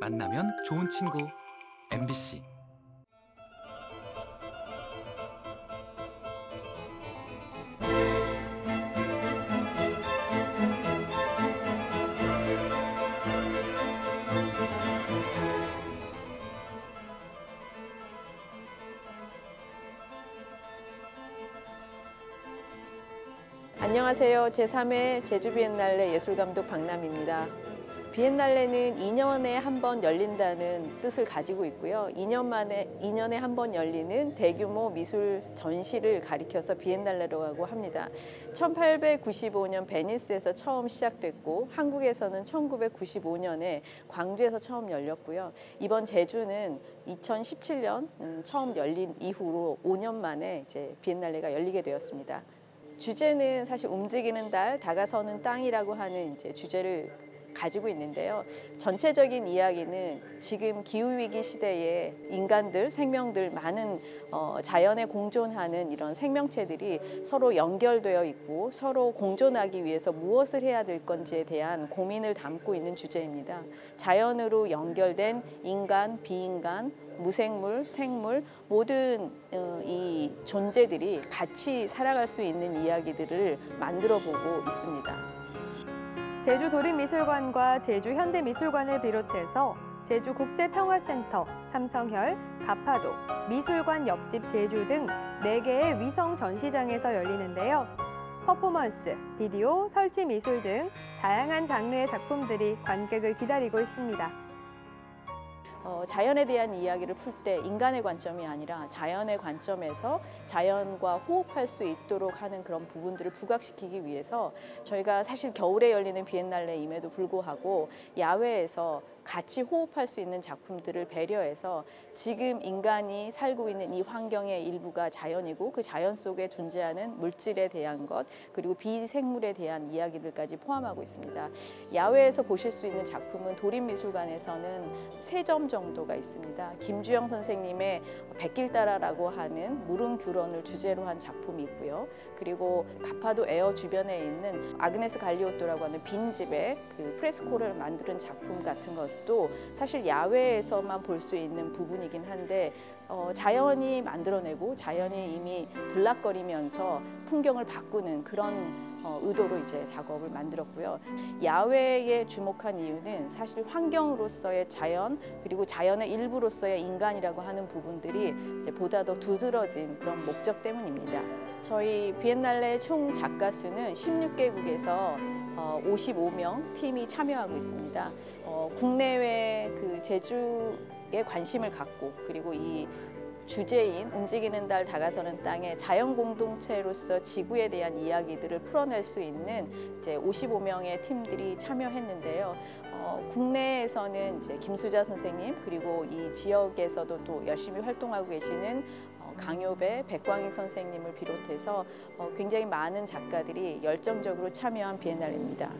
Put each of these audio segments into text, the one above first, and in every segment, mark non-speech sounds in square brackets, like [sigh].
만나면 좋은 친구 MBC 안녕하세요. 제3회 제주 비엔날레 예술감독 박남입니다. 비엔날레는 2년에 한 번 열린다는 뜻을 가지고 있고요. 2년 만에 2년에 한 번 열리는 대규모 미술 전시를 가리켜서 비엔날레라고 합니다. 1895년 베니스에서 처음 시작됐고 한국에서는 1995년에 광주에서 처음 열렸고요. 이번 제주는 2017년 음, 처음 열린 이후로 5년 만에 이제 비엔날레가 열리게 되었습니다. 주제는 사실 움직이는 달, 다가서는 땅이라고 하는 이제 주제를 가지고 있는데요. 전체적인 이야기는 지금 기후 위기 시대에 인간들, 생명들 많은 어, 자연에 공존하는 이런 생명체들이 서로 연결되어 있고 서로 공존하기 위해서 무엇을 해야 될 건지에 대한 고민을 담고 있는 주제입니다. 자연으로 연결된 인간, 비인간, 무생물, 생물 모든 어, 이 존재들이 같이 살아갈 수 있는 이야기들을 만들어 보고 있습니다. 제주 도립미술관과 제주 현대미술관을 비롯해서 제주 국제평화센터, 삼성혈, 가파도, 미술관 옆집 제주 등 4개의 위성 전시장에서 열리는데요. 퍼포먼스, 비디오, 설치 미술 등 다양한 장르의 작품들이 관객을 기다리고 있습니다. 어, 자연에 대한 이야기를 풀 때 인간의 관점이 아니라 자연의 관점에서 자연과 호흡할 수 있도록 하는 그런 부분들을 부각시키기 위해서 저희가 사실 겨울에 열리는 비엔날레임에도 불구하고 야외에서 같이 호흡할 수 있는 작품들을 배려해서 지금 인간이 살고 있는 이 환경의 일부가 자연이고 그 자연 속에 존재하는 물질에 대한 것 그리고 비생물에 대한 이야기들까지 포함하고 있습니다. 야외에서 보실 수 있는 작품은 도립미술관에서는 세 점 정도가 있습니다. 김주영 선생님의 백길 따라라고 하는 무릉 규런을 주제로 한 작품이 있고요. 그리고 가파도 에어 주변에 있는 아그네스 갈리오토라고 하는 빈집에 그 프레스코를 만드는 작품 같은 것도 사실 야외에서만 볼 수 있는 부분이긴 한데 어, 자연이 만들어내고 자연이 이미 들락거리면서 풍경을 바꾸는 그런 어, 의도로 이제 작업을 만들었고요. 야외에 주목한 이유는 사실 환경으로서의 자연 그리고 자연의 일부로서의 인간이라고 하는 부분들이 이제 보다 더 두드러진 그런 목적 때문입니다. 저희 비엔날레 총 작가 수는 16개국에서 어, 55명 팀이 참여하고 있습니다. 어, 국내외 그 제주에 관심을 갖고 그리고 이 주제인 움직이는 달 다가서는 땅의 자연 공동체로서 지구에 대한 이야기들을 풀어낼 수 있는 이제 55명의 팀들이 참여했는데요. 어, 국내에서는 이제 김수자 선생님 그리고 이 지역에서도 또 열심히 활동하고 계시는 어, 강요배, 백광희 선생님을 비롯해서 어, 굉장히 많은 작가들이 열정적으로 참여한 비엔날레입니다.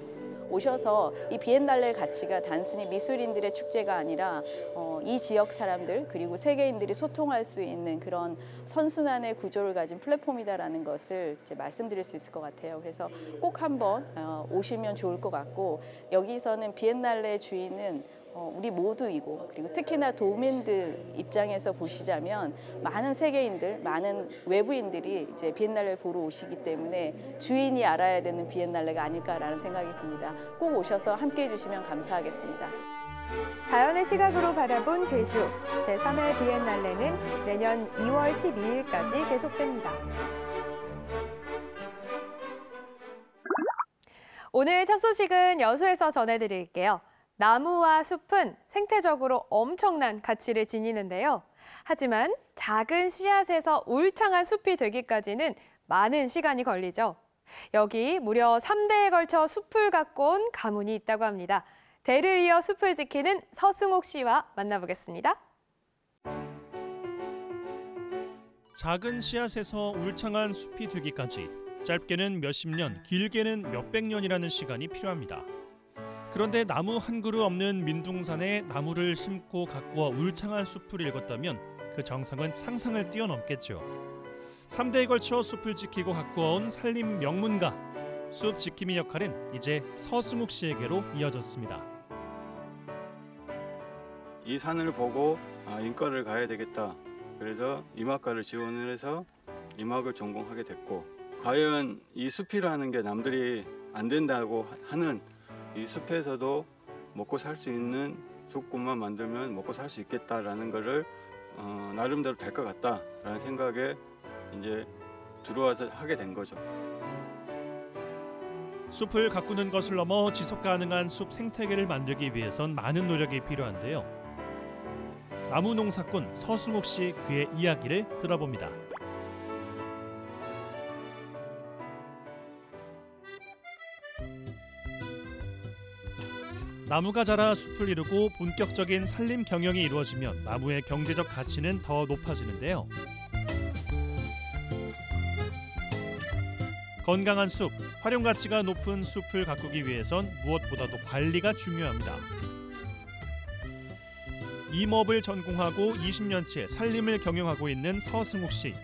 오셔서 이 비엔날레 가치가 단순히 미술인들의 축제가 아니라 어, 이 지역 사람들 그리고 세계인들이 소통할 수 있는 그런 선순환의 구조를 가진 플랫폼이다라는 것을 이제 말씀드릴 수 있을 것 같아요. 그래서 꼭 한번 어, 오시면 좋을 것 같고 여기서는 비엔날레 주인은 어, 우리 모두이고 그리고 특히나 도민들 입장에서 보시자면 많은 세계인들, 많은 외부인들이 이제 비엔날레를 보러 오시기 때문에 주인이 알아야 되는 비엔날레가 아닐까라는 생각이 듭니다. 꼭 오셔서 함께 해 주시면 감사하겠습니다. 자연의 시각으로 바라본 제주 제3회 비엔날레는 내년 2월 12일까지 계속됩니다. 오늘 첫 소식은 여수에서 전해드릴게요. 나무와 숲은 생태적으로 엄청난 가치를 지니는데요. 하지만 작은 씨앗에서 울창한 숲이 되기까지는 많은 시간이 걸리죠. 여기 무려 3대에 걸쳐 숲을 갖고 온 가문이 있다고 합니다. 대를 이어 숲을 지키는 서승옥 씨와 만나보겠습니다. 작은 씨앗에서 울창한 숲이 되기까지 짧게는 몇십 년, 길게는 몇백 년이라는 시간이 필요합니다. 그런데 나무 한 그루 없는 민둥산에 나무를 심고 가꾸어 울창한 숲을 읽었다면 그 정성은 상상을 뛰어넘겠죠. 3대에 걸쳐 숲을 지키고 가꾸어온 산림 명문가 숲 지킴이 역할은 이제 서승욱 씨에게로 이어졌습니다. 이 산을 보고 아, 인과를 가야 되겠다. 그래서 임학과를 지원을 해서 임학을 전공하게 됐고 과연 이 숲이라는 게 남들이 안 된다고 하는 이 숲에서도 먹고 살 수 있는 조건만 만들면 먹고 살 수 있겠다라는 거를 어, 나름대로 될 것 같다라는 생각에 이제 들어와서 하게 된 거죠. 숲을 가꾸는 것을 넘어 지속 가능한 숲 생태계를 만들기 위해선 많은 노력이 필요한데요. 나무 농사꾼 서승욱 씨 그의 이야기를 들어봅니다. 나무가 자라 숲을 이루고 본격적인 산림 경영이 이루어지면 나무의 경제적 가치는 더 높아지는데요. 건강한 숲, 활용 가치가 높은 숲을 가꾸기 위해선 무엇보다도 관리가 중요합니다. 임업을 전공하고 20년째 산림을 경영하고 있는 서승욱 씨.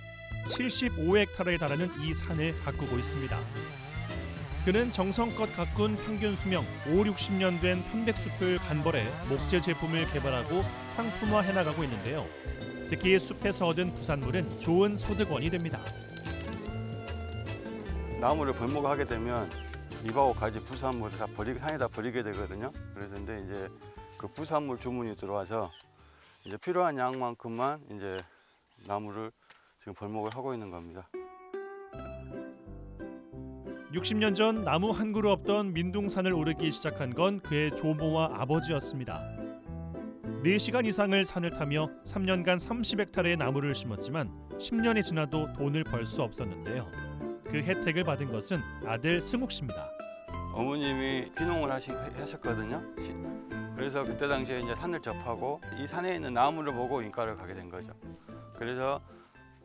75헥타르에 달하는 이 산을 가꾸고 있습니다. 그는 정성껏 가꾼 평균 수명 5, 60년 된 편백숲을 간벌해 목재 제품을 개발하고 상품화해 나가고 있는데요. 특히 숲에서 얻은 부산물은 좋은 소득원이 됩니다. 나무를 벌목하게 되면 잎하고 가지 부산물을 다 버리게 산에다 버리게 되거든요. 그래서 근데 이제 그 부산물 주문이 들어와서 이제 필요한 양만큼만 이제 나무를 지금 벌목을 하고 있는 겁니다. 60년 전 나무 한 그루 없던 민둥산을 오르기 시작한 건 그의 조모와 아버지였습니다. 4시간 이상을 산을 타며 3년간 30헥타르의 나무를 심었지만 10년이 지나도 돈을 벌 수 없었는데요. 그 혜택을 받은 것은 아들 승욱 씨입니다. 어머님이 귀농을 하시, 하셨거든요. 시- 그래서 그때 당시에 이제 산을 접하고 이 산에 있는 나무를 보고 인과를 가게 된 거죠. 그래서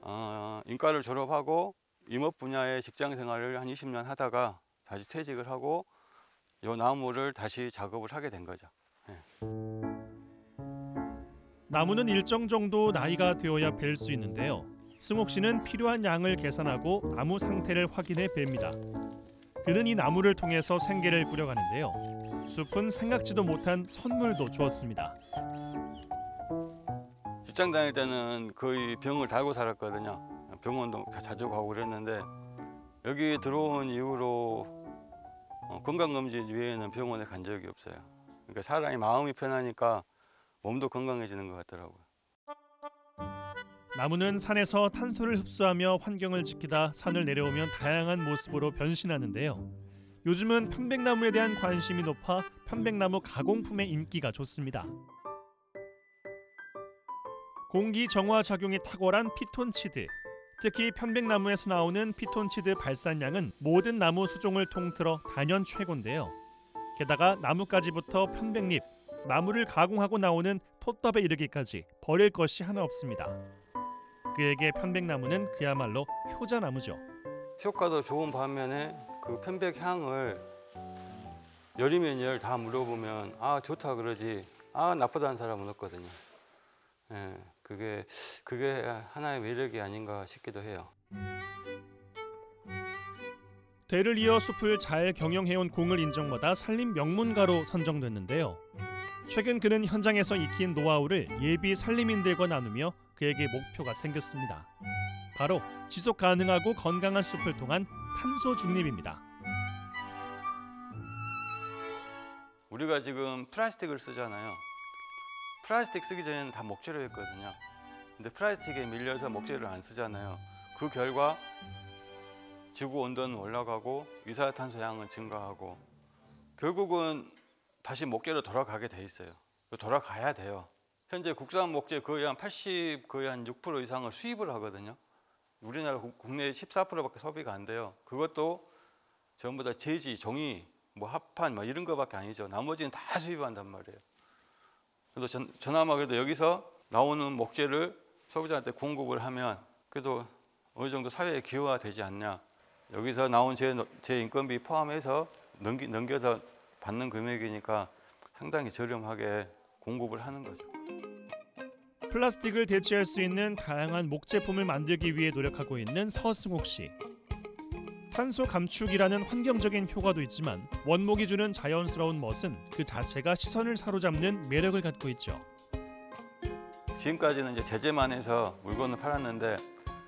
어, 인과를 졸업하고 임업 분야의 직장 생활을 한 20년 하다가 다시 퇴직을 하고 이 나무를 다시 작업을 하게 된 거죠. 나무는 일정 정도 나이가 되어야 벨 수 있는데요. 승욱 씨는 필요한 양을 계산하고 나무 상태를 확인해 벨니다. 그는 이 나무를 통해서 생계를 꾸려가는데요. 숲은 생각지도 못한 선물도 주었습니다. 직장 다닐 때는 거의 병을 달고 살았거든요. 병원도 자주 가고 그랬는데 여기 들어온 이후로 어, 건강검진 외에는 병원에 간 적이 없어요. 그러니까 사람이 마음이 편하니까 몸도 건강해지는 것 같더라고요. 나무는 산에서 탄소를 흡수하며 환경을 지키다 산을 내려오면 다양한 모습으로 변신하는데요. 요즘은 편백나무에 대한 관심이 높아 편백나무 가공품의 인기가 좋습니다. 공기 정화 작용이 탁월한 피톤치드. 특히 편백나무에서 나오는 피톤치드 발산량은 모든 나무 수종을 통틀어 단연 최고인데요. 게다가 나뭇가지부터 편백잎, 나무를 가공하고 나오는 톳밥에 이르기까지 버릴 것이 하나 없습니다. 그에게 편백나무는 그야말로 효자나무죠. 효과도 좋은 반면에 그 편백 향을 열이면 열 다 물어보면 아 좋다 그러지 아 나쁘다는 사람은 없거든요. 예, 그게 그게 하나의 매력이 아닌가 싶기도 해요. 대를 이어 숲을 잘 경영해온 공을 인정받아 산림 명문가로 선정됐는데요. 최근 그는 현장에서 익힌 노하우를 예비 산림인들과 나누며 그에게 목표가 생겼습니다. 바로 지속 가능하고 건강한 숲을 통한 탄소 중립입니다. 우리가 지금 플라스틱을 쓰잖아요. 플라스틱 쓰기 전에는 다 목재로 했거든요. 근데 플라스틱에 밀려서 목재를 안 쓰잖아요. 그 결과 지구 온도는 올라가고 이산화탄소 양은 증가하고 결국은 다시 목재로 돌아가게 돼 있어요. 돌아가야 돼요. 현재 국산 목재 거의 한 80, 거의 한 6% 이상을 수입을 하거든요. 우리나라 국- 국내 14%밖에 소비가 안 돼요. 그것도 전부 다 재지, 종이, 뭐 합판 뭐 이런 거밖에 아니죠. 나머지는 다 수입한단 말이에요. 그래도 전, 저나마 그래도 여기서 나오는 목재를 소비자한테 공급을 하면 그래도 어느 정도 사회에 기여가 되지 않냐. 여기서 나온 제, 제 인건비 포함해서 넘기, 넘겨서 받는 금액이니까 상당히 저렴하게 공급을 하는 거죠. 플라스틱을 대체할 수 있는 다양한 목제품을 만들기 위해 노력하고 있는 서승옥 씨. 탄소 감축이라는 환경적인 효과도 있지만 원목이 주는 자연스러운 멋은 그 자체가 시선을 사로잡는 매력을 갖고 있죠. 지금까지는 이제 제재만 해서 물건을 팔았는데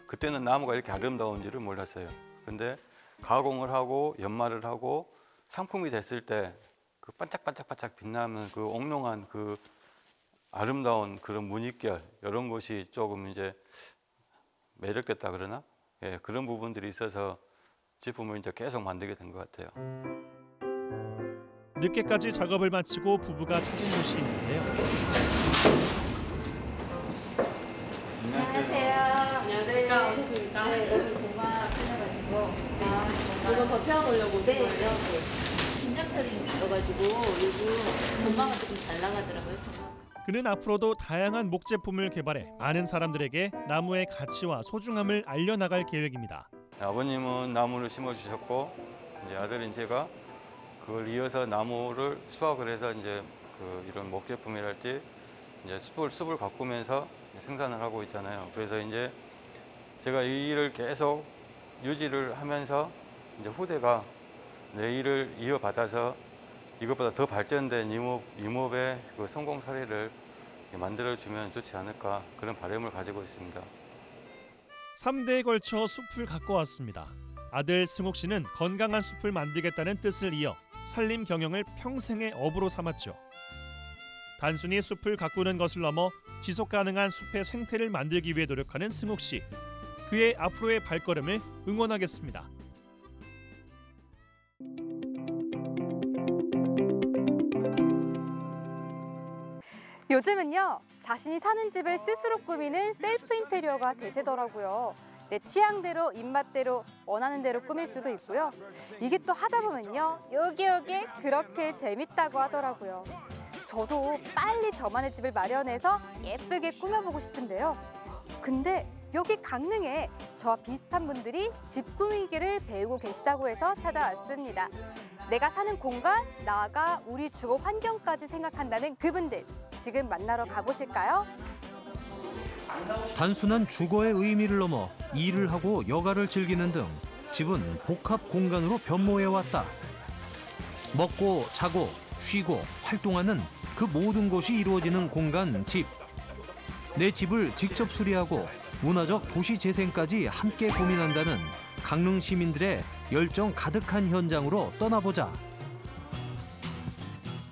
그때는 나무가 이렇게 아름다운지를 몰랐어요. 근데 가공을 하고 연마를 하고 상품이 됐을 때 그 반짝반짝반짝 빛나는 그 옥롱한 그 아름다운 그런 무늬결 이런 것이 조금 이제 매력됐다 그러나 예, 그런 부분들이 있어서 제품을 이제 계속 만들게 된 것 같아요. 늦게까지 작업을 마치고 부부가 찾은 곳이 있는데요. 이거 더 채워보려고 오신 거예요? 김장철이 있어가지고 요즘 전망가 조금 잘 나가더라고요. 그는 앞으로도 다양한 목 제품을 개발해 많은 사람들에게 나무의 가치와 소중함을 알려나갈 계획입니다. 아버님은 나무를 심어주셨고 이제 아들인 제가 그걸 이어서 나무를 수확을 해서 이제 그 이런 목제품이랄지 이제 숲을 숲을 가꾸면서 생산을 하고 있잖아요. 그래서 이제 제가 이 일을 계속 유지를 하면서 이제 후대가 내 일을 이어받아서 이것보다 더 발전된 임업 임업의 그 성공 사례를 만들어주면 좋지 않을까 그런 바람을 가지고 있습니다. 3대에 걸쳐 숲을 가꿔 왔습니다. 아들 승욱 씨는 건강한 숲을 만들겠다는 뜻을 이어 산림 경영을 평생의 업으로 삼았죠. 단순히 숲을 가꾸는 것을 넘어 지속 가능한 숲의 생태를 만들기 위해 노력하는 승욱 씨. 그의 앞으로의 발걸음을 응원하겠습니다. 요즘은요 자신이 사는 집을 스스로 꾸미는 셀프 인테리어가 대세더라고요. 내 취향대로 입맛대로 원하는 대로 꾸밀 수도 있고요. 이게 또 하다 보면요 여기 여기 그렇게 재밌다고 하더라고요. 저도 빨리 저만의 집을 마련해서 예쁘게 꾸며보고 싶은데요. 근데 여기 강릉에 저와 비슷한 분들이 집 꾸미기를 배우고 계시다고 해서 찾아왔습니다. 내가 사는 공간, 나아가 우리 주거 환경까지 생각한다는 그분들 지금 만나러 가보실까요? 단순한 주거의 의미를 넘어 일을 하고 여가를 즐기는 등 집은 복합 공간으로 변모해 왔다. 먹고 자고 쉬고 활동하는 그 모든 것이 이루어지는 공간 집. 내 집을 직접 수리하고 문화적 도시 재생까지 함께 고민한다는 강릉 시민들의 열정 가득한 현장으로 떠나보자.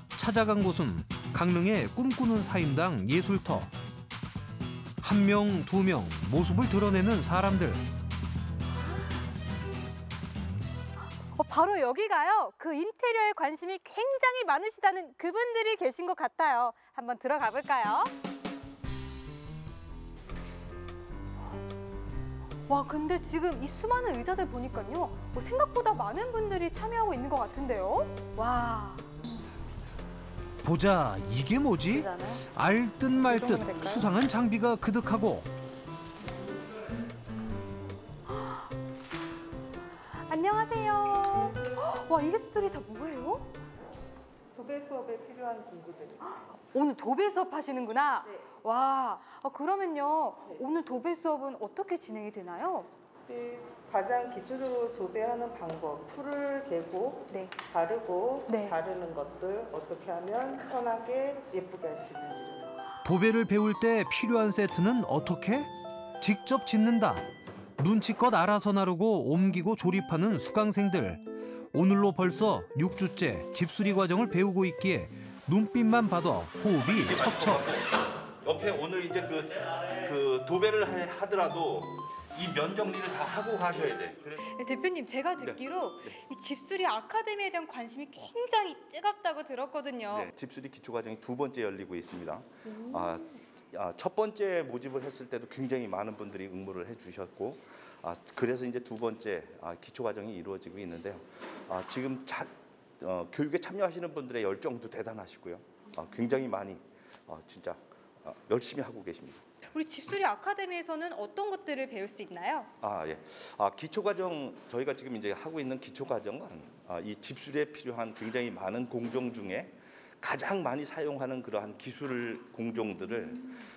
찾아간 곳은 강릉의 꿈꾸는 사임당 예술터. 한 명, 두 명 모습을 드러내는 사람들. 어, 바로 여기가요. 그 인테리어에 관심이 굉장히 많으시다는 그분들이 계신 것 같아요. 한번 들어가 볼까요? 와, 근데 지금 이 수많은 의자들 보니까요. 어, 생각보다 많은 분들이 참여하고 있는 것 같은데요. 와, 보자, 이게 뭐지? 알듯 말듯? 수상한 장비가 그득하고 안녕하세요. 와, 이것들이 다 뭐예요? 도배 수업에 필요한 공구들. 오늘 도배 수업 하시는구나. 네. 와, 아, 그러면요. 오늘 도배 수업은 어떻게 진행이 되나요? 그 가장 기초적으로 도배하는 방법, 풀을 개고 네. 바르고 네. 자르는 것들 어떻게 하면 편하게 예쁘게 할 수 있는지. 도배를 배울 때 필요한 세트는 어떻게? 직접 짓는다. 눈치껏 알아서 나르고 옮기고 조립하는 수강생들. 오늘로 벌써 6주째 집수리 과정을 배우고 있기에 눈빛만 봐도 호흡이 척척. 옆에 오늘 이제 그, 그 도배를 해- 하더라도 이 면 정리를 다 하고 가셔야 돼. 그래서 네, 대표님 제가 듣기로 이 집수리 아카데미에 대한 관심이 굉장히 뜨겁다고 들었거든요. 네, 집수리 기초 과정이 두 번째 열리고 있습니다. 아, 아, 첫 번째 모집을 했을 때도 굉장히 많은 분들이 응모를 해주셨고, 아, 그래서 이제 두 번째 아, 기초 과정이 이루어지고 있는데요. 아, 지금 자, 어, 교육에 참여하시는 분들의 열정도 대단하시고요. 아, 굉장히 많이 어, 진짜 아, 열심히 하고 계십니다. 우리 집수리 아카데미에서는 어떤 것들을 배울 수 있나요? 아 예. 아 기초 과정 저희가 지금 이제 하고 있는 기초 과정은 아, 이 집술에 필요한 굉장히 많은 공정 중에 가장 많이 사용하는 그러한 기술 공정들을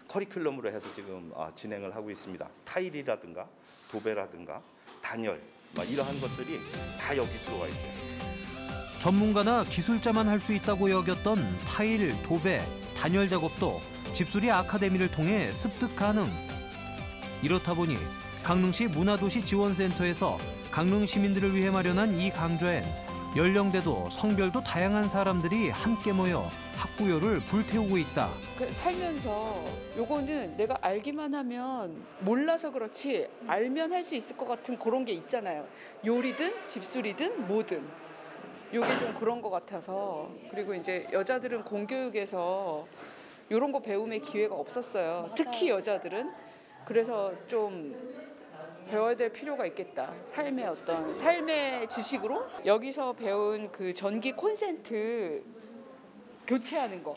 커리큘럼으로 해서 지금 아, 진행을 하고 있습니다. 타일이라든가 도배라든가 단열 막 이러한 것들이 다 여기 들어와 있어요. 전문가나 기술자만 할 수 있다고 여겼던 타일, 도배, 단열 작업도 집수리 아카데미를 통해 습득 가능. 이렇다 보니 강릉시 문화도시 지원센터에서 강릉 시민들을 위해 마련한 이 강좌엔 연령대도 성별도 다양한 사람들이 함께 모여 학구열을 불태우고 있다. 그 살면서 요거는 내가 알기만 하면 몰라서 그렇지 알면 할 수 있을 것 같은 그런 게 있잖아요. 요리든 집수리든 뭐든. 요게 좀 그런 것 같아서 그리고 이제 여자들은 공교육에서 이런 거 배움의 기회가 없었어요. 특히 여자들은 그래서 좀 배워야 될 필요가 있겠다. 삶의 어떤 삶의 지식으로 여기서 배운 그 전기 콘센트 교체하는 거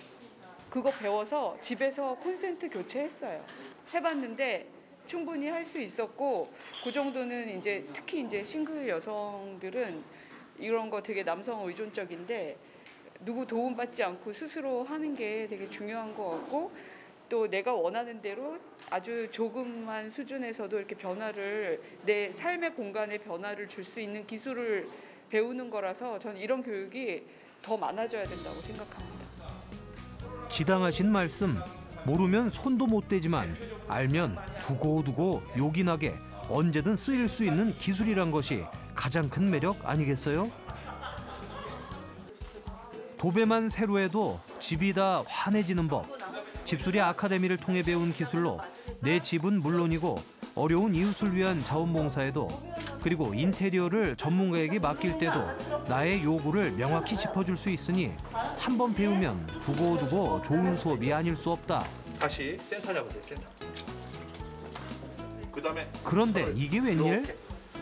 그거 배워서 집에서 콘센트 교체했어요. 해봤는데 충분히 할 수 있었고 그 정도는 이제 특히 이제 싱글 여성들은 이런 거 되게 남성 의존적인데 누구 도움 받지 않고 스스로 하는 게 되게 중요한 것 같고 또 내가 원하는 대로 아주 조금만 수준에서도 이렇게 변화를 내 삶의 공간에 변화를 줄 수 있는 기술을 배우는 거라서 저는 이런 교육이 더 많아져야 된다고 생각합니다. 지당하신 말씀. 모르면 손도 못 대지만 알면 두고두고 요긴하게 언제든 쓰일 수 있는 기술이란 것이 가장 큰 매력 아니겠어요? 도배만 새로 해도 집이 다 환해지는 법. 집수리 아카데미를 통해 배운 기술로 내 집은 물론이고 어려운 이웃을 위한 자원봉사에도 그리고 인테리어를 전문가에게 맡길 때도 나의 요구를 명확히 짚어줄 수 있으니 한 번 배우면 두고두고 좋은 수업이 아닐 수 없다. 다시 센터 잡으세요. 센터. 그다음에 그런데 이게 웬일?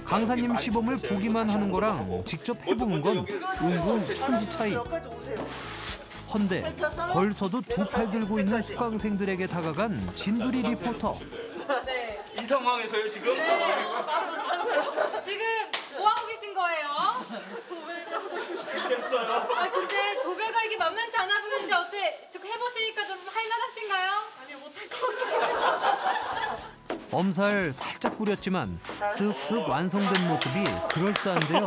강사님 시범을 보기만 하는 거랑 직접 해보는 건 은근 천지 차이. 헌데 벌서듯 두 팔 들고 있는 수강생들에게 다가간 진두리 리포터. 이 상황에서요 지금 [laughs] 지금 뭐 하고 계신 거예요? 아 근데 도배가 이게 만만치 않아 보이는데 어때? 저 해보시니까 좀 할만하신가요? 아니 못할 것 엄살 살짝 뿌렸지만 쓱쓱 완성된 모습이 그럴싸한데요.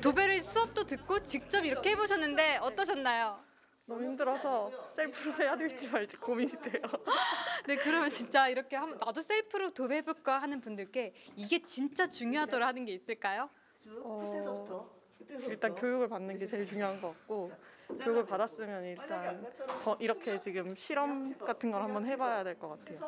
도배를 수업도 듣고 직접 이렇게 해보셨는데 어떠셨나요? 너무 힘들어서 셀프로 해야 될지 말지 고민이 돼요. [laughs] 네 그러면 진짜 이렇게 한번 나도 셀프로 도배해볼까 하는 분들께 이게 진짜 중요하더라 하는 게 있을까요? 어, 일단 교육을 받는 게 제일 중요한 것 같고 교육을 받았으면 일단 더 이렇게 지금 실험 같은 걸 한번 해봐야 될 것 같아요.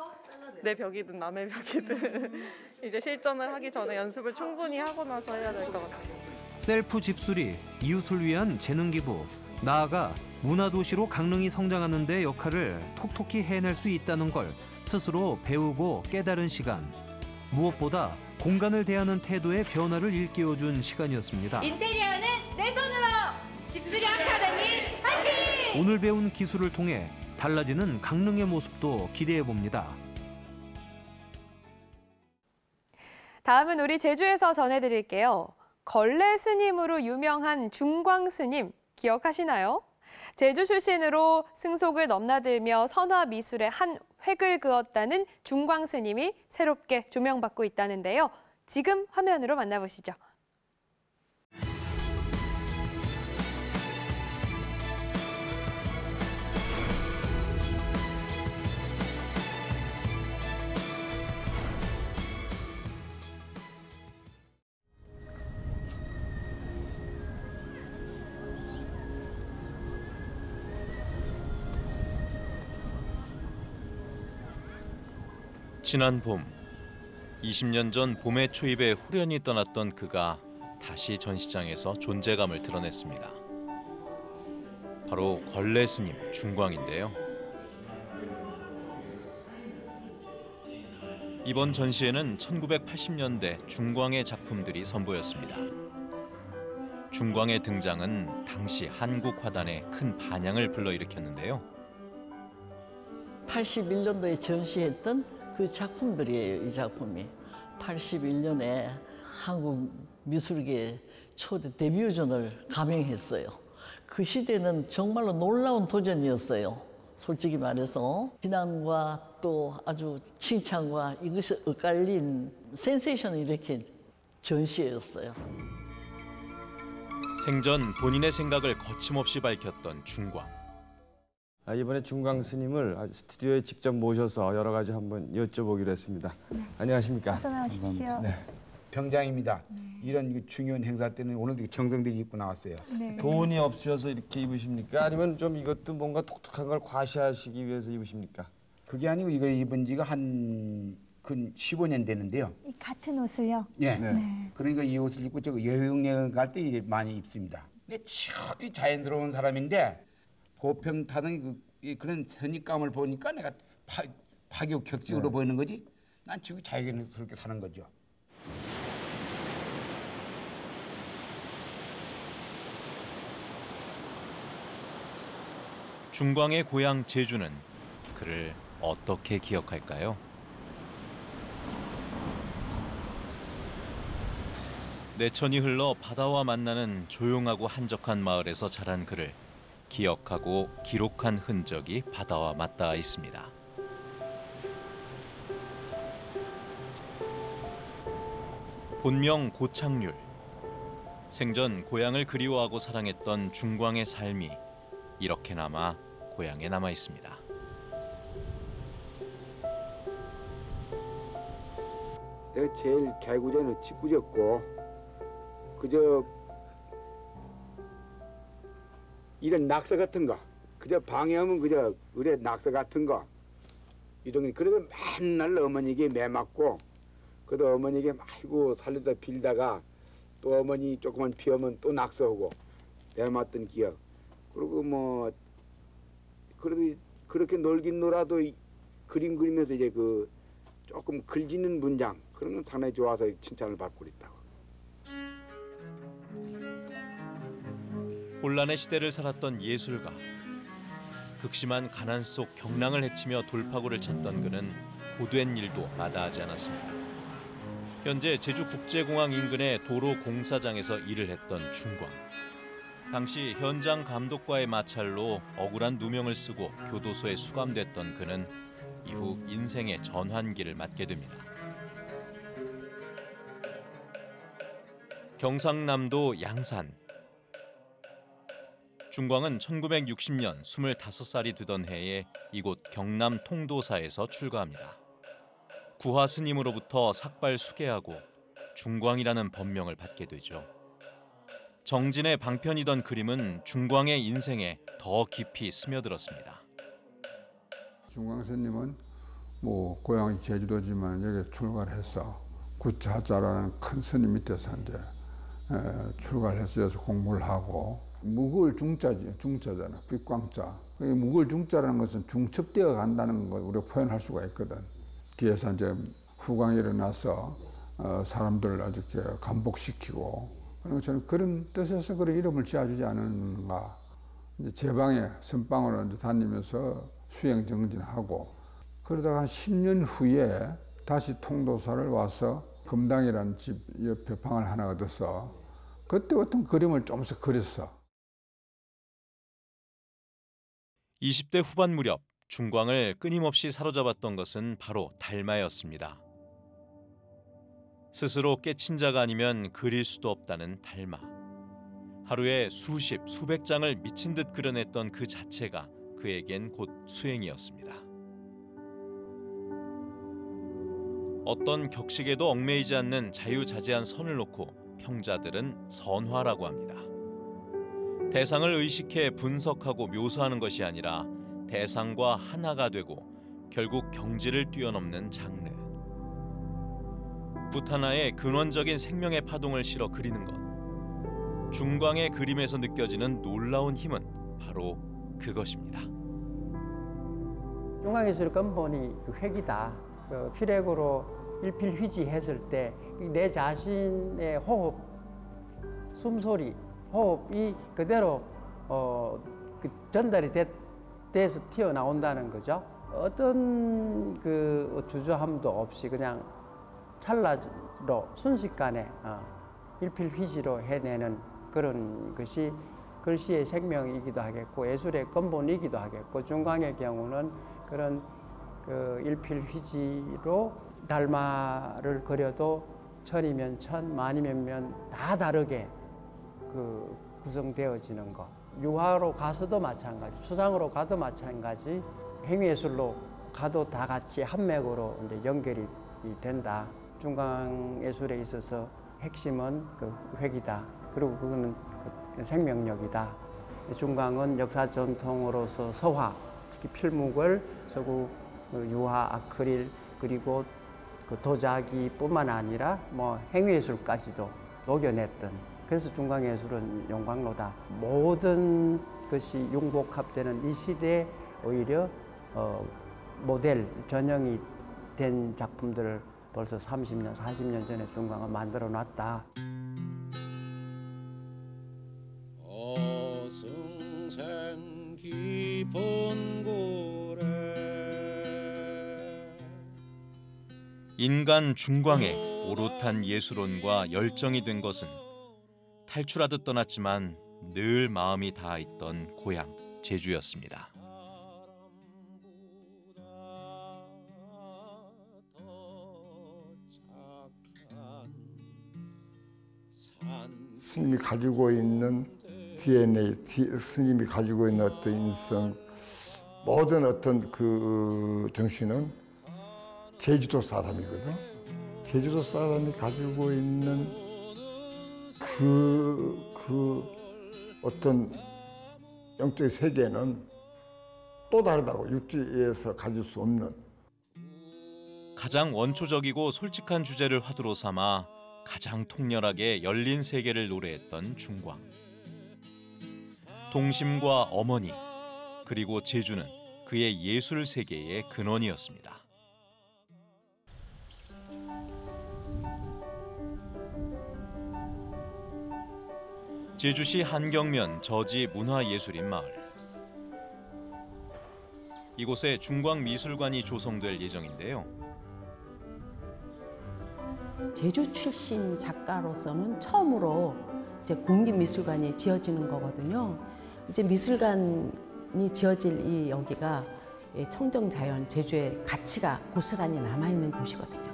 내 벽이든 남의 벽이든 [laughs] 이제 실전을 하기 전에 연습을 충분히 하고 나서 해야 될 것 같아요. 셀프 집수리, 이웃을 위한 재능 기부, 나아가 문화도시로 강릉이 성장하는 데 역할을 톡톡히 해낼 수 있다는 걸 스스로 배우고 깨달은 시간. 무엇보다 공간을 대하는 태도의 변화를 일깨워준 시간이었습니다. 인테리어 오늘 배운 기술을 통해 달라지는 강릉의 모습도 기대해 봅니다. 다음은 우리 제주에서 전해드릴게요. 걸레 스님으로 유명한 중광 스님 기억하시나요? 제주 출신으로 승속을 넘나들며 선화 미술의 한 획을 그었다는 중광 스님이 새롭게 조명받고 있다는데요. 지금 화면으로 만나보시죠. 지난 봄 20년 전 봄의 초입에 후련히 떠났던 그가 다시 전시장에서 존재감을 드러냈습니다. 바로 걸레 스님 중광인데요. 이번 전시회는 1980년대 중광의 작품들이 선보였습니다. 중광의 등장은 당시 한국 화단에 큰 반향을 불러일으켰는데요. 81년도에 전시했던 그 작품들이에요, 이 작품이. 81년에 한국 미술계 초대 데뷔전을 감행했어요. 그 시대는 정말로 놀라운 도전이었어요. 솔직히 말해서 비난과 또 아주 칭찬과 이것이 엇갈린 센세이션을 이렇게 전시회였어요. 생전 본인의 생각을 거침없이 밝혔던 중광. 아, 이번에 중광 스님을 아주 스튜디오에 직접 모셔서 여러 가지 한번 여쭤보기로 했습니다. 안녕하십니까? 어서 나오십시오. 네. 병장입니다. 이런 그 중요한 행사 때는 오늘도 정성들이 입고 나왔어요. 네. 돈이 없으셔서 이렇게 입으십니까? 아니면 좀 이것도 뭔가 독특한 걸 과시하시기 위해서 입으십니까? 그게 아니고 이거 입은 지가 한 근 15년 되는데요. 이 같은 옷을요? 예. 네. 그러니까 이 옷을 입고 저 여행여행 갈 때 많이 입습니다. 근데 지극히 자연스러운 사람인데 보평 타는 그, 이 그런 선입감을 보니까 내가 파, 파격격식으로 네. 보이는 거지. 난 지금 자연스럽게 사는 거죠. 중광의 고향 제주는 그를 어떻게 기억할까요? 내천이 흘러 바다와 만나는 조용하고 한적한 마을에서 자란 그를 기억하고 기록한 흔적이 바다와 맞닿아 있습니다. 본명 고창률. 생전 고향을 그리워하고 사랑했던 중광의 삶이 이렇게나마 고향에 남아 있습니다. 내가 제일 개구제는 짓궂었고 그저 이런 낙서 같은 거 그저 방해하면 그저 의뢰 낙서 같은 거 이런 게 그래서 맨날 어머니에게 매 맞고 그래도 어머니에게 아이고 살려다 빌다가 또 어머니 조금만 비우면 또 낙서하고 매 맞던 기억 그리고 뭐 그래도 그렇게 놀긴 놀아도 이- 그림 그리면서 이제 그 조금 글짓는 문장 그런 건 상당히 좋아서 칭찬을 받고 있다고. 혼란의 시대를 살았던 예술가. 극심한 가난 속 경랑을 헤치며 돌파구를 찾던 그는 고된 일도 마다하지 않았습니다. 현재 제주국제공항 인근의 도로 공사장에서 일을 했던 중광. 당시 현장 감독과의 마찰로 억울한 누명을 쓰고 교도소에 수감됐던 그는 이후 인생의 전환기를 맞게 됩니다. 경상남도 양산. 중광은 1960년 25살이 되던 해에 이곳 경남 통도사에서 출가합니다. 구화 스님으로부터 삭발 수계하고 중광이라는 법명을 받게 되죠. 정진의 방편이던 그림은 중광의 인생에 더 깊이 스며들었습니다. 중광 스님은 뭐 고향이 제주도지만 여기 출가를 해서 구차자라는 큰 스님 밑에서 이제 에, 출가를 해서 여기서 공부를 하고 묵을 중자지 중자잖아. 빛광자. 이 묵을 중자라는 것은 중첩되어 간다는 걸 우리가 표현할 수가 있거든. 뒤에서 이제 후광이 일어나서 어, 사람들을 아주 감복시키고 그리고 저는 그런 뜻에서 그런 이름을 지어주지 않았는가. 이제 제 방에 선방으로 이제 다니면서 수행 정진하고 그러다가 한 10년 후에 다시 통도사를 와서 금당이라는 집 옆에 방을 하나 얻어서 그때 어떤 그림을 좀씩 그렸어. 20대 후반 무렵 중광을 끊임없이 사로잡았던 것은 바로 달마였습니다. 스스로 깨친 자가 아니면 그릴 수도 없다는 달마. 하루에 수십, 수백 장을 미친 듯 그려냈던 그 자체가 그에겐 곧 수행이었습니다. 어떤 격식에도 얽매이지 않는 자유자재한 선을 놓고 평자들은 선화라고 합니다. 대상을 의식해 분석하고 묘사하는 것이 아니라 대상과 하나가 되고 결국 경지를 뛰어넘는 장르. 붓 하나에 근원적인 생명의 파동을 실어 그리는 것. 중광의 그림에서 느껴지는 놀라운 힘은 바로 그것입니다. 중앙예술 근본이 그 획이다. 그 필액으로 일필휘지했을 때 내 자신의 호흡, 숨소리, 호흡이 그대로 어, 그 전달이 됐, 돼서 튀어나온다는 거죠. 어떤 그 주저함도 없이 그냥 찰나로 순식간에 어, 일필휘지로 해내는 그런 것이 글씨의 생명이기도 하겠고 예술의 근본이기도 하겠고 중광의 경우는 그런 그 일필휘지로 달마를 그려도 천이면 천, 만이면 면 다 다르게 그 구성되어지는 것 유화로 가서도 마찬가지, 추상으로 가도 마찬가지, 행위예술로 가도 다 같이 한 맥으로 이제 연결이 된다. 중강 예술에 있어서 핵심은 그 획이다. 그리고 그거는 그 생명력이다. 중강은 역사 전통으로서 서화, 특히 필묵을 서구 그 유화, 아크릴 그리고 그 도자기뿐만 아니라 뭐 행위예술까지도 녹여냈던 그래서 중강예술은 용광로다. 모든 것이 융복합되는 이 시대에 오히려 어, 모델 전형이 된 작품들을 벌써 30년, 40년 전에 중강은 만들어 놨다. 어승생 깊은 고래 인간 중광에 오롯한 예술혼과 열정이 된 것은 탈출하듯 떠났지만 늘 마음이 닿아 있던 고향 제주였습니다. 스님이 가지고 있는 DNA, 스님이 가지고 있는 어떤 인성, 모든 어떤 그 정신은 제주도 사람이거든. 제주도 사람이 가지고 있는 그, 그 어떤 영적 세계는 또 다르다고 육지에서 가질 수 없는 가장 원초적이고 솔직한 주제를 화두로 삼아 가장 통렬하게 열린 세계를 노래했던 중광. 동심과 어머니 그리고 제주는 그의 예술 세계의 근원이었습니다. 제주시 한경면 저지 문화예술인 마을. 이곳에 중광 미술관이 조성될 예정인데요. 제주 출신 작가로서는 처음으로 이제 공립미술관이 지어지는 거거든요. 이제 미술관이 지어질 이 여기가 이 청정자연 제주의 가치가 고스란히 남아있는 곳이거든요.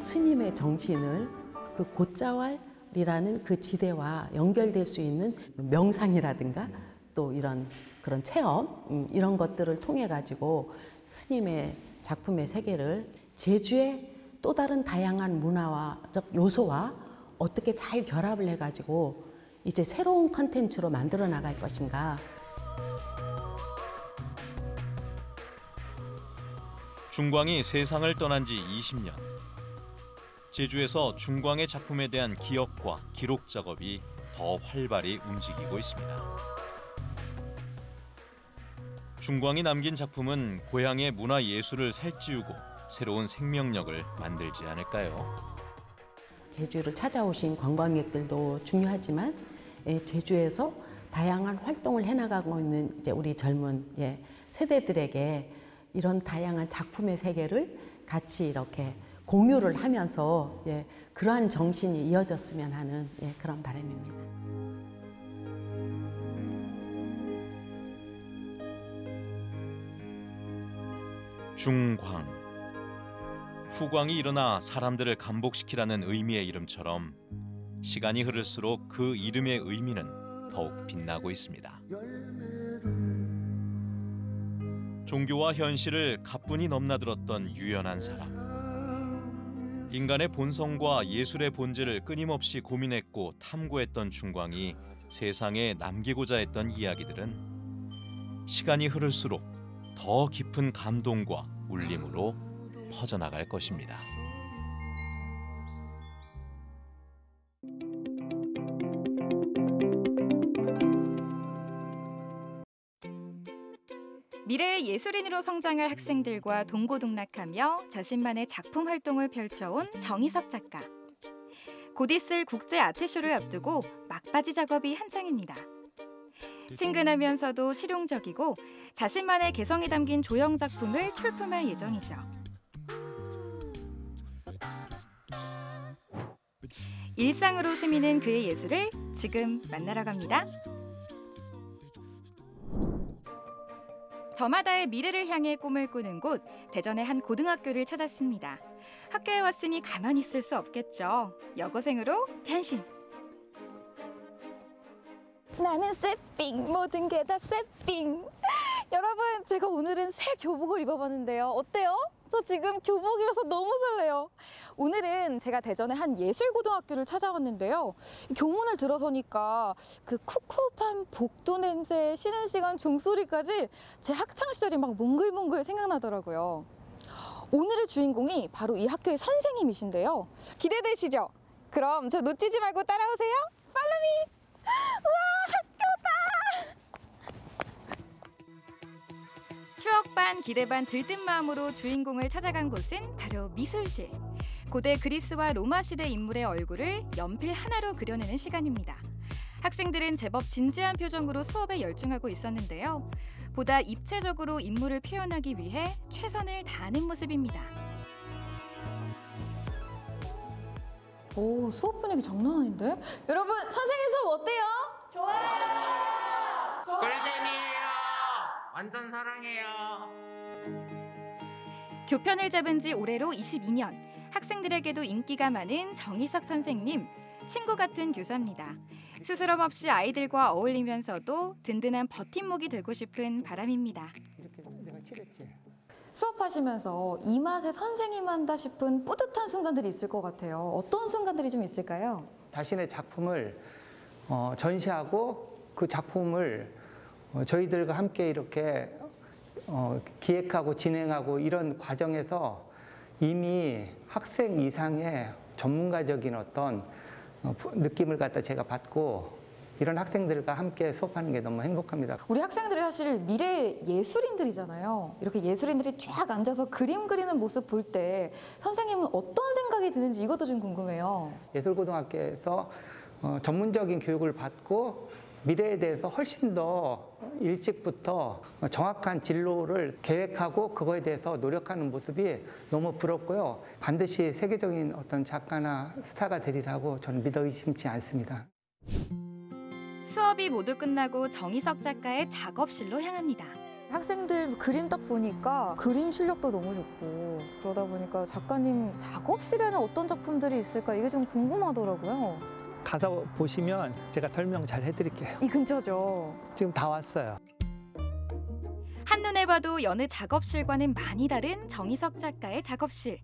스님의 정신을 그 곶자왈 이라는 그 지대와 연결될 수 있는 명상이라든가 또 이런 그런 체험 음, 이런 것들을 통해 가지고 스님의 작품의 세계를 제주의 또 다른 다양한 문화와적 요소와 어떻게 잘 결합을 해 가지고 이제 새로운 컨텐츠로 만들어 나갈 것인가. 중광이 세상을 떠난 지 20년. 제주에서 중광의 작품에 대한 기억과 기록 작업이 더 활발히 움직이고 있습니다. 중광이 남긴 작품은 고향의 문화 예술을 살찌우고 새로운 생명력을 만들지 않을까요? 제주를 찾아오신 관광객들도 중요하지만 예, 제주에서 다양한 활동을 해나가고 있는 이제 우리 젊은 예, 세대들에게 이런 다양한 작품의 세계를 같이 이렇게 공유를 하면서 예, 그러한 정신이 이어졌으면 하는 예, 그런 바람입니다. 중광. 후광이 일어나 사람들을 감복시키라는 의미의 이름처럼 시간이 흐를수록 그 이름의 의미는 더욱 빛나고 있습니다. 종교와 현실을 가뿐히 넘나들었던 유연한 사람. 인간의 본성과 예술의 본질을 끊임없이 고민했고 탐구했던 중광이 세상에 남기고자 했던 이야기들은 시간이 흐를수록 더 깊은 감동과 울림으로 퍼져나갈 것입니다. 미래의 예술인으로 성장할 학생들과 동고동락하며 자신만의 작품 활동을 펼쳐온 정희섭 작가. 곧 있을 국제 아트쇼를 앞두고 막바지 작업이 한창입니다. 친근하면서도 실용적이고 자신만의 개성이 담긴 조형 작품을 출품할 예정이죠. 일상으로 스미는 그의 예술을 지금 만나러 갑니다. 저마다의 미래를 향해 꿈을 꾸는 곳 대전의 한 고등학교를 찾았습니다. 학교에 왔으니 가만히 있을 수 없겠죠. 여고생으로 변신. 나는 새삥 모든 게다 새삥 [laughs] 여러분 제가 오늘은 새 교복을 입어봤는데요 어때요? 저 지금 교복이라서 너무 설레요. 오늘은 제가 대전의 한 예술고등학교를 찾아왔는데요. 교문을 들어서니까 그 쿡쿡한 복도 냄새 쉬는 시간 종소리까지 제 학창시절이 막 몽글몽글 생각나더라고요. 오늘의 주인공이 바로 이 학교의 선생님이신데요. 기대되시죠? 그럼 저 놓치지 말고 따라오세요. 팔로미! [laughs] 우와 추억 반 기대 반 들뜬 마음으로 주인공을 찾아간 곳은 바로 미술실. 고대 그리스와 로마 시대 인물의 얼굴을 연필 하나로 그려내는 시간입니다. 학생들은 제법 진지한 표정으로 수업에 열중하고 있었는데요. 보다 입체적으로 인물을 표현하기 위해 최선을 다하는 모습입니다. 오 수업 분위기 장난 아닌데? 여러분 선생님 수업 어때요? 꿀잼이에요. 완전 사랑해요. 교편을 잡은 지 올해로 22년. 학생들에게도 인기가 많은 정희석 선생님. 친구 같은 교사입니다. 스스럼 없이 아이들과 어울리면서도 든든한 버팀목이 되고 싶은 바람입니다. 내가 칠했지. 수업하시면서 이 맛에 선생님 한다 싶은 뿌듯한 순간들이 있을 것 같아요. 어떤 순간들이 좀 있을까요? 자신의 작품을 어, 전시하고 그 작품을 어, 저희들과 함께 이렇게 어, 기획하고 진행하고 이런 과정에서 이미 학생 이상의 전문가적인 어떤 어, 부- 느낌을 갖다 제가 받고 이런 학생들과 함께 수업하는 게 너무 행복합니다. 우리 학생들이 사실 미래 예술인들이잖아요. 이렇게 예술인들이 쫙 앉아서 그림 그리는 모습 볼 때 선생님은 어떤 생각이 드는지 이것도 좀 궁금해요. 예술고등학교에서 어, 전문적인 교육을 받고 미래에 대해서 훨씬 더 일찍부터 정확한 진로를 계획하고 그거에 대해서 노력하는 모습이 너무 부럽고요. 반드시 세계적인 어떤 작가나 스타가 되리라고 저는 믿어 의심치 않습니다. 수업이 모두 끝나고 정희석 작가의 작업실로 향합니다. 학생들 그림 딱 보니까 그림 실력도 너무 좋고 그러다 보니까 작가님 작업실에는 어떤 작품들이 있을까 이게 좀 궁금하더라고요. 가서 보시면 제가 설명 잘 해드릴게요. 이 근처죠. 지금 다 왔어요. 한눈에 봐도 여느 작업실과는 많이 다른 정희석 작가의 작업실.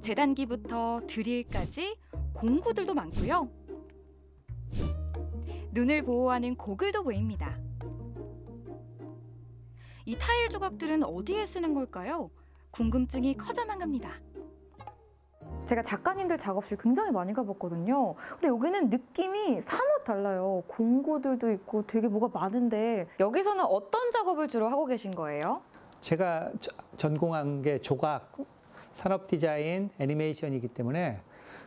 재단기부터 드릴까지 공구들도 많고요. 눈을 보호하는 고글도 보입니다. 이 타일 조각들은 어디에 쓰는 걸까요? 궁금증이 커져만 갑니다. 제가 작가님들 작업실 굉장히 많이 가봤거든요. 근데 여기는 느낌이 사뭇 달라요. 공구들도 있고 되게 뭐가 많은데 여기서는 어떤 작업을 주로 하고 계신 거예요? 제가 저- 전공한 게 조각, 산업 디자인, 애니메이션이기 때문에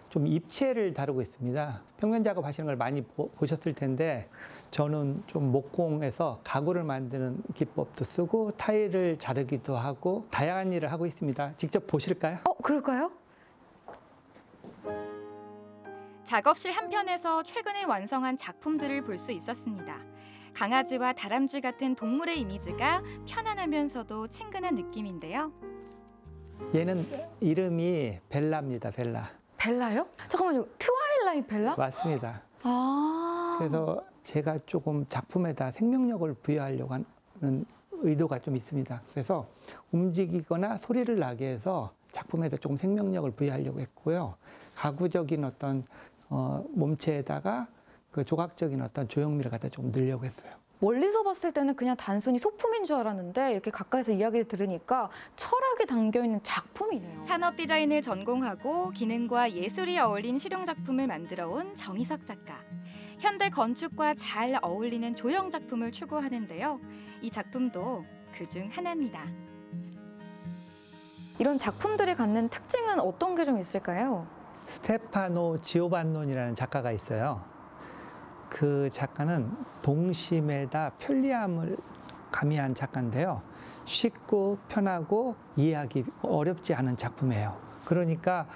좀 입체를 다루고 있습니다. 평면 작업 하시는 걸 많이 보, 보셨을 텐데 저는 좀 목공에서 가구를 만드는 기법도 쓰고 타일을 자르기도 하고 다양한 일을 하고 있습니다. 직접 보실까요? 어, 그럴까요? 작업실 한편에서 최근에 완성한 작품들을 볼 수 있었습니다. 강아지와 다람쥐 같은 동물의 이미지가 편안하면서도 친근한 느낌인데요. 얘는 이름이 벨라입니다. 벨라. 벨라요? 잠깐만요. 트와일라이트 벨라? 맞습니다. 아. 그래서 제가 조금 작품에다 생명력을 부여하려고 하는 의도가 좀 있습니다. 그래서 움직이거나 소리를 나게 해서 작품에다 조금 생명력을 부여하려고 했고요. 가구적인 어떤 어, 몸체에다가 그 조각적인 어떤 조형미를 갖다 좀 넣으려고 했어요. 멀리서 봤을 때는 그냥 단순히 소품인 줄 알았는데 이렇게 가까이서 이야기를 들으니까 철학이 담겨 있는 작품이네요. 산업 디자인을 전공하고 기능과 예술이 어울린 실용 작품을 만들어 온 정희석 작가. 현대 건축과 잘 어울리는 조형 작품을 추구하는데요. 이 작품도 그 중 하나입니다. 이런 작품들이 갖는 특징은 어떤 게 좀 있을까요? 스테파노 지오반논이라는 작가가 있어요. 그 작가는 동심에다 편리함을 가미한 작가인데요. 쉽고 편하고 이해하기 어렵지 않은 작품이에요. 그러니까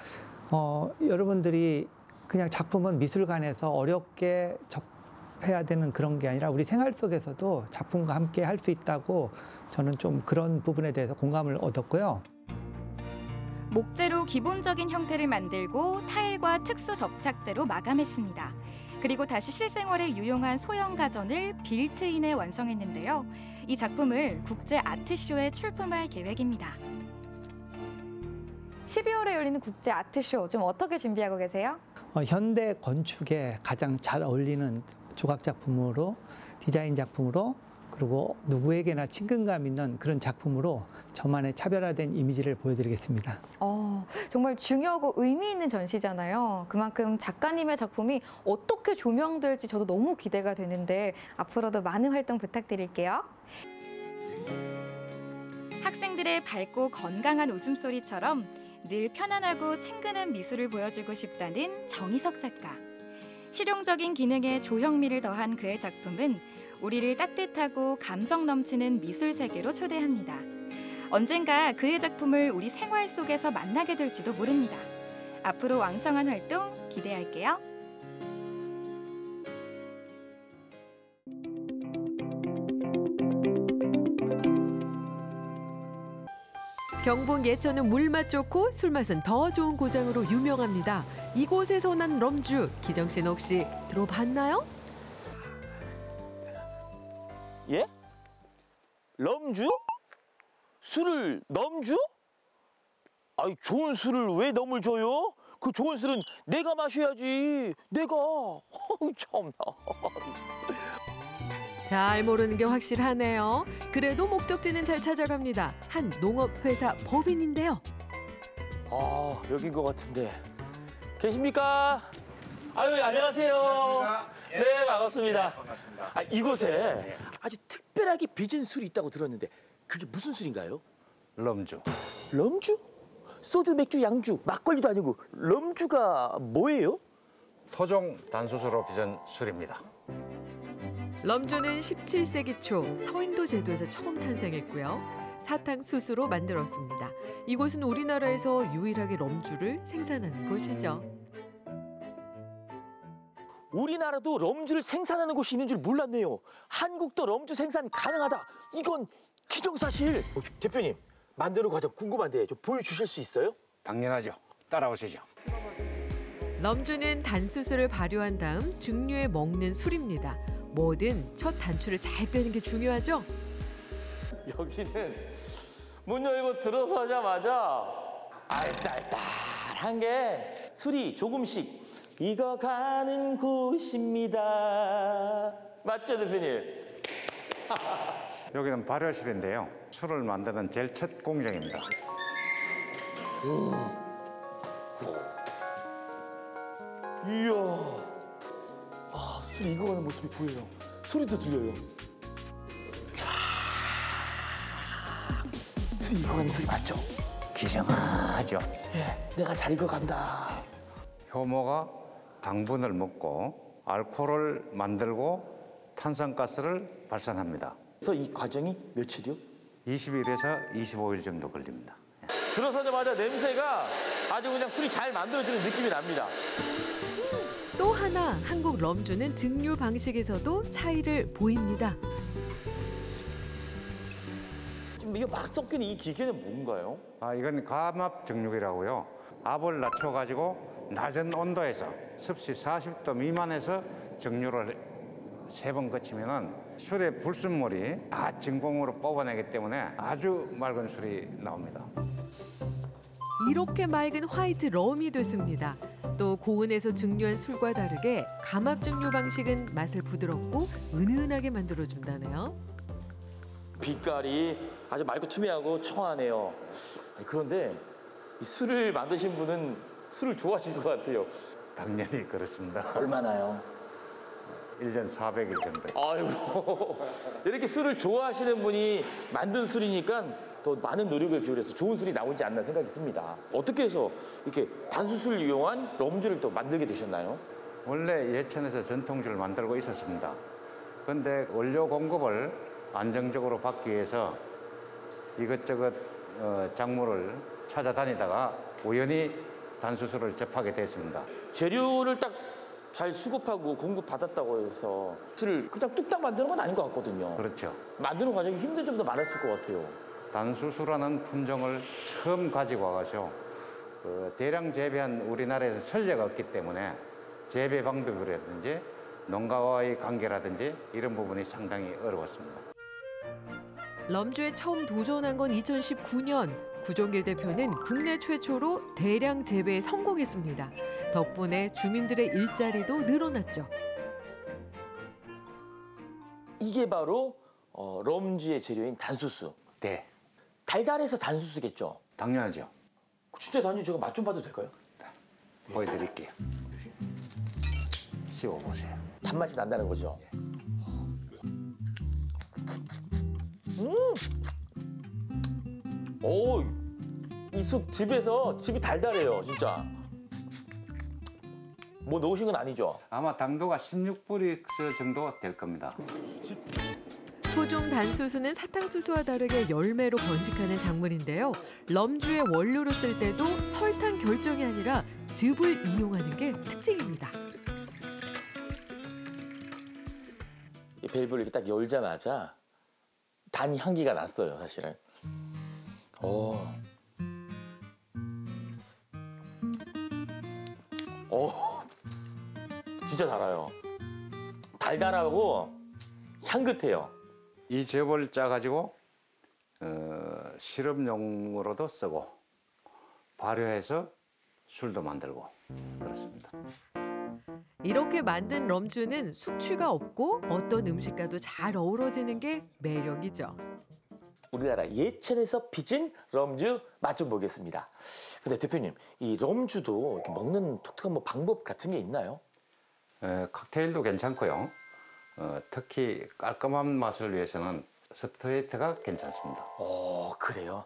어, 여러분들이 그냥 작품은 미술관에서 어렵게 접해야 되는 그런 게 아니라 우리 생활 속에서도 작품과 함께 할 수 있다고 저는 좀 그런 부분에 대해서 공감을 얻었고요. 목재로 기본적인 형태를 만들고 타일과 특수 접착제로 마감했습니다. 그리고 다시 실생활에 유용한 소형 가전을 빌트인에 완성했는데요. 이 작품을 국제 아트쇼에 출품할 계획입니다. 12월에 열리는 국제 아트쇼 좀 어떻게 준비하고 계세요? 어, 현대 건축에 가장 잘 어울리는 조각 작품으로 디자인 작품으로 그리고 누구에게나 친근감 있는 그런 작품으로 저만의 차별화된 이미지를 보여드리겠습니다. 어, 정말 중요하고 의미 있는 전시잖아요. 그만큼 작가님의 작품이 어떻게 조명될지 저도 너무 기대가 되는데 앞으로도 많은 활동 부탁드릴게요. 학생들의 밝고 건강한 웃음소리처럼 늘 편안하고 친근한 미술을 보여주고 싶다는 정희석 작가. 실용적인 기능에 조형미를 더한 그의 작품은 우리를 따뜻하고 감성 넘치는 미술 세계로 초대합니다. 언젠가 그의 작품을 우리 생활 속에서 만나게 될지도 모릅니다. 앞으로 왕성한 활동 기대할게요. 경북 예천은 물맛 좋고 술맛은 더 좋은 고장으로 유명합니다. 이곳에서 난 럼주, 기정 씨는 혹시 들어봤나요? 럼주? 술을 넘주? 아이 좋은 술을 왜 넘을 줘요? 그 좋은 술은 내가 마셔야지. 내가. 어우 참나. [laughs] 잘 모르는 게 확실하네요. 그래도 목적지는 잘 찾아갑니다. 한 농업회사 법인인데요. 아 여긴 것 같은데. 계십니까? 아유 안녕하세요. 네 반갑습니다. 아, 이곳에 아주 특별하게 빚은 술이 있다고 들었는데 그게 무슨 술인가요? 럼주. 럼주? 소주, 맥주, 양주, 막걸리도 아니고 럼주가 뭐예요? 토종 단수수로 빚은 술입니다. 럼주는 17세기 초 서인도 제도에서 처음 탄생했고요. 사탕 수수로 만들었습니다. 이곳은 우리나라에서 유일하게 럼주를 생산하는 곳이죠. 우리나라도 럼주를 생산하는 곳이 있는 줄 몰랐네요. 한국도 럼주 생산 가능하다. 이건 기정사실. 어, 대표님 만드는 과정 궁금한데 좀 보여주실 수 있어요? 당연하죠. 따라오시죠. 럼주는 단수수를 발효한 다음 증류에 먹는 술입니다. 뭐든 첫 단추를 잘 떼는 게 중요하죠. 여기는 문 열고 들어서자마자 알딸딸한 게 술이 조금씩 익어가는 곳입니다. 맞죠, 대표님? [laughs] 여기는 발효실인데요. 술을 만드는 제일 첫 공정입니다. 이야. 아, 술 익어가는 모습이 보여요. 소리도 들려요. 촤. 술 익어가는 소리 맞죠? 기정하죠. 예, 내가 잘 익어간다. 효모가 당분을 먹고 알코올을 만들고 탄산가스를 발산합니다. 그래서 이 과정이 며칠이요? 20일에서 25일 정도 걸립니다. 들어서자마자 냄새가 아주 그냥 술이 잘 만들어지는 느낌이 납니다. 또 하나 한국 럼주는 증류 방식에서도 차이를 보입니다. 지금 이게 막 섞이는 이 기계는 뭔가요? 아, 이건 감압 정육이라고요. 압을 낮춰가지고 낮은 온도에서 습시 40도 미만에서 정류를 세 번 거치면은 술의 불순물이 다 진공으로 뽑아내기 때문에 아주 맑은 술이 나옵니다. 이렇게 맑은 화이트 럼이 됐습니다. 또 고온에서 증류한 술과 다르게 감압 증류 방식은 맛을 부드럽고 은은하게 만들어준다네요. 빛깔이 아주 맑고 투명하고 청아하네요. 아니, 그런데 이 술을 만드신 분은 술을 좋아하실 것 같아요. 당연히 그렇습니다. 얼마나요? 1년 400일 정도. 아이고 이렇게 술을 좋아하시는 분이 만든 술이니까 더 많은 노력을 기울여서 좋은 술이 나오지 않나 생각이 듭니다. 어떻게 해서 이렇게 단수술 이용한 럼주를 또 만들게 되셨나요? 원래 예천에서 전통주를 만들고 있었습니다. 그런데 원료 공급을 안정적으로 받기 위해서 이것저것 어, 작물을 찾아다니다가 우연히 단수술을 접하게 됐습니다. 재료를 딱 잘 수급하고 공급 받았다고 해서 술을 그냥 뚝딱 만드는 건 아닌 것 같거든요. 그렇죠. 만드는 과정이 힘든 점도 많았을 것 같아요. 단수수라는 품종을 처음 가지고 와가지고 그 대량 재배한 우리나라에서 선례가 없기 때문에 재배 방법이라든지 농가와의 관계라든지 이런 부분이 상당히 어려웠습니다. 럼주에 처음 도전한 건 2019년. 구종길 대표는 국내 최초로 대량 재배에 성공했습니다. 덕분에 주민들의 일자리도 늘어났죠. 이게 바로 어, 럼주의 재료인 단수수. 네. 달달해서 단수수겠죠? 당연하죠. 진짜 단지 제가 맛 좀 봐도 될까요? 보여드릴게요. 씹어보세요. 단맛이 난다는 거죠? 음! 오, 이숲 집에서 집이 달달해요, 진짜. 뭐 넣으신 건 아니죠? 아마 당도가 16브릭스 정도 될 겁니다. 토종 단수수는 사탕수수와 다르게 열매로 번식하는 작물인데요. 럼주의 원료로 쓸 때도 설탕 결정이 아니라 즙을 이용하는 게 특징입니다. 이 밸브를 이렇게 딱 열자마자 단 향기가 났어요, 사실은. 오. 오. 진짜 달아요. 달달하고 향긋해요. 이 즙을 짜가지고 어, 시럽용으로도 쓰고 발효해서 술도 만들고 그렇습니다. 이렇게 만든 럼주는 숙취가 없고 어떤 음식과도 잘 어우러지는 게 매력이죠. 우리나라 예천에서 빚은 럼주 맛 좀 보겠습니다. 근데 대표님, 이 럼주도 먹는 독특한 뭐 방법 같은 게 있나요? 에, 칵테일도 괜찮고요. 어, 특히 깔끔한 맛을 위해서는 스트레이트가 괜찮습니다. 오, 그래요?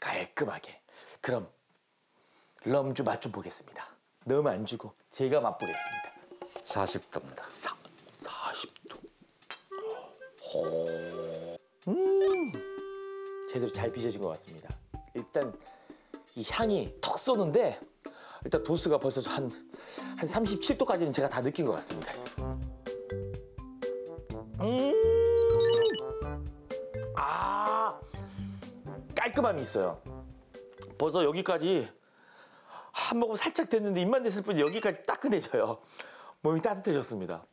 깔끔하게. 그럼 럼주 맛 좀 보겠습니다. 너무 안 주고 제가 맛보겠습니다. 40도입니다. 40도. 오. 음. 제대로 잘 빚어진 것 같습니다. 일단 이 향이 턱 쏘는데 일단 도수가 벌써 한, 한 37도까지는 제가 다 느낀 것 같습니다. 음. 아. 깔끔함이 있어요. 벌써 여기까지 한 모금 살짝 됐는데 입만 댔을 뿐 여기까지 따끈해져요. 몸이 따뜻해졌습니다.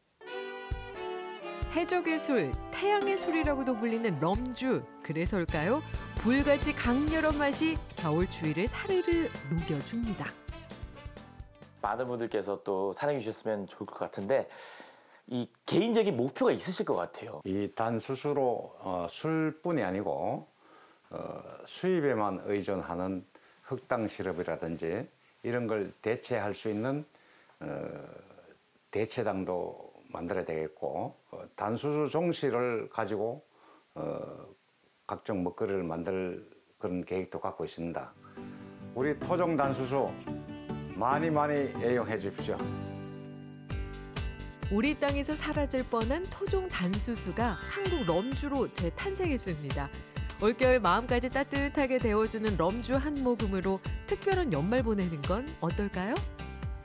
해적의 술, 태양의 술이라고도 불리는 럼주. 그래서일까요? 불같이 강렬한 맛이 겨울 추위를 사르르 녹여줍니다. 많은 분들께서 또 사랑해 주셨으면 좋을 것 같은데 이 개인적인 목표가 있으실 것 같아요. 이 단수수로 어, 술뿐이 아니고 어, 수입에만 의존하는 흑당 시럽이라든지 이런 걸 대체할 수 있는 어, 대체당도 만들어야 되겠고 어, 단수수 종씨를 가지고 어, 각종 먹거리를 만들 그런 계획도 갖고 있습니다. 우리 토종 단수수 많이 많이 애용해 주십시오. 우리 땅에서 사라질 뻔한 토종 단수수가 한국 럼주로 재탄생했습니다. 올겨울 마음까지 따뜻하게 데워주는 럼주 한 모금으로 특별한 연말 보내는 건 어떨까요?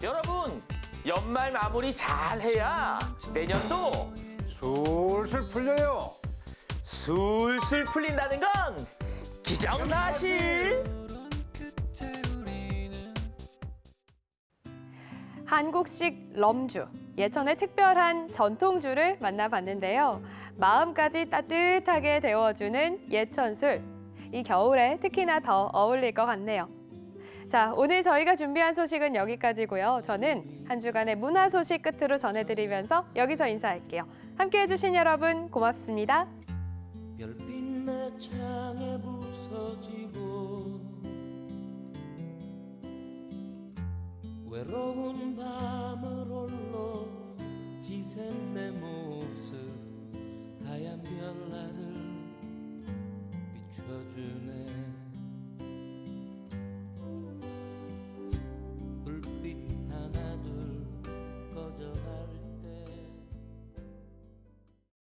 여러분 연말 마무리 잘 해야 내년도 술술 풀려요. 술술 풀린다는 건 기정사실. 한국식 럼주, 예천의 특별한 전통주를 만나봤는데요. 마음까지 따뜻하게 데워주는 예천술. 이 겨울에 특히나 더 어울릴 것 같네요. 자, 오늘 저희가 준비한 소식은 여기까지고요. 저는 한 주간의 문화 소식 끝으로 전해드리면서 여기서 인사할게요. 함께해 주신 여러분 고맙습니다. 외로운 밤을 홀로 지샌 내 모습 하얀 별나를 비춰주네